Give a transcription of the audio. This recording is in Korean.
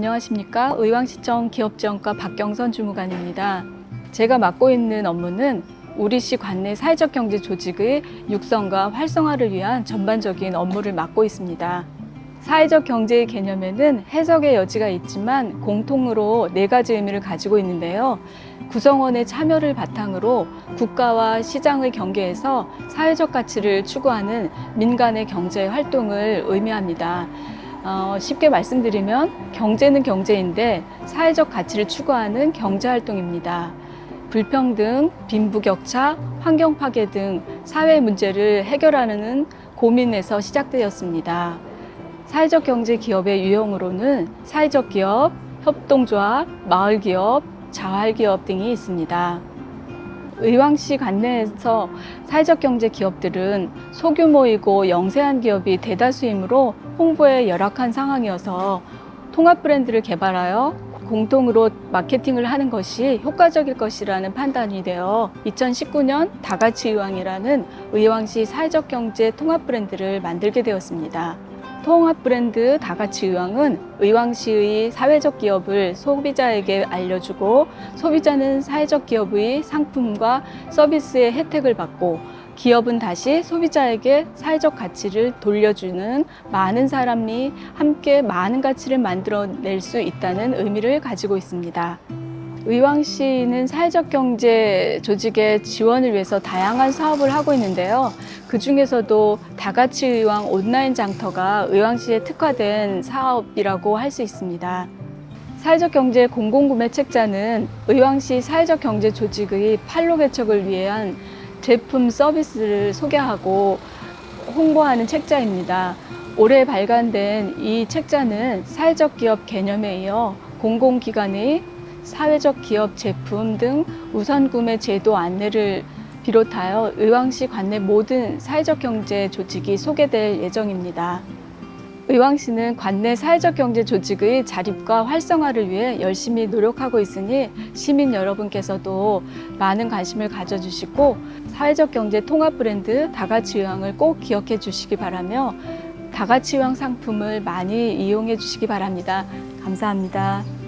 안녕하십니까 의왕시청 기업지원과 박경선 주무관입니다. 제가 맡고 있는 업무는 우리시 관내 사회적 경제 조직의 육성과 활성화를 위한 전반적인 업무를 맡고 있습니다. 사회적 경제의 개념에는 해석의 여지가 있지만 공통으로 네 가지 의미를 가지고 있는데요. 구성원의 참여를 바탕으로 국가와 시장의 경계에서 사회적 가치를 추구하는 민간의 경제 활동을 의미합니다. 어, 쉽게 말씀드리면 경제는 경제인데 사회적 가치를 추구하는 경제 활동입니다. 불평등, 빈부격차, 환경 파괴 등 사회 문제를 해결하는 고민에서 시작되었습니다. 사회적 경제 기업의 유형으로는 사회적 기업, 협동조합, 마을 기업, 자활 기업 등이 있습니다. 의왕시 관내에서 사회적 경제 기업들은 소규모이고 영세한 기업이 대다수이므로 홍보에 열악한 상황이어서 통합 브랜드를 개발하여 공동으로 마케팅을 하는 것이 효과적일 것이라는 판단이 되어 2019년 다같이 의왕이라는 의왕시 사회적 경제 통합 브랜드를 만들게 되었습니다. 통합 브랜드 다같이 의왕은 의왕시의 사회적 기업을 소비자에게 알려주고 소비자는 사회적 기업의 상품과 서비스의 혜택을 받고 기업은 다시 소비자에게 사회적 가치를 돌려주는 많은 사람이 함께 많은 가치를 만들어낼 수 있다는 의미를 가지고 있습니다. 의왕시는 사회적 경제 조직의 지원을 위해서 다양한 사업을 하고 있는데요. 그 중에서도 다같이 의왕 온라인 장터가 의왕시에 특화된 사업이라고 할 수 있습니다. 사회적 경제 공공구매 책자는 의왕시 사회적 경제 조직의 판로 개척을 위한 제품 서비스를 소개하고 홍보하는 책자입니다. 올해 발간된 이 책자는 사회적 기업 개념에 이어 공공기관의 사회적 기업 제품 등 우선 구매 제도 안내를 비롯하여 의왕시 관내 모든 사회적 경제 조직이 소개될 예정입니다. 의왕시는 관내 사회적 경제 조직의 자립과 활성화를 위해 열심히 노력하고 있으니 시민 여러분께서도 많은 관심을 가져주시고 사회적 경제 통합 브랜드 다같이 의왕을 꼭 기억해 주시기 바라며 다같이 의왕 상품을 많이 이용해 주시기 바랍니다. 감사합니다.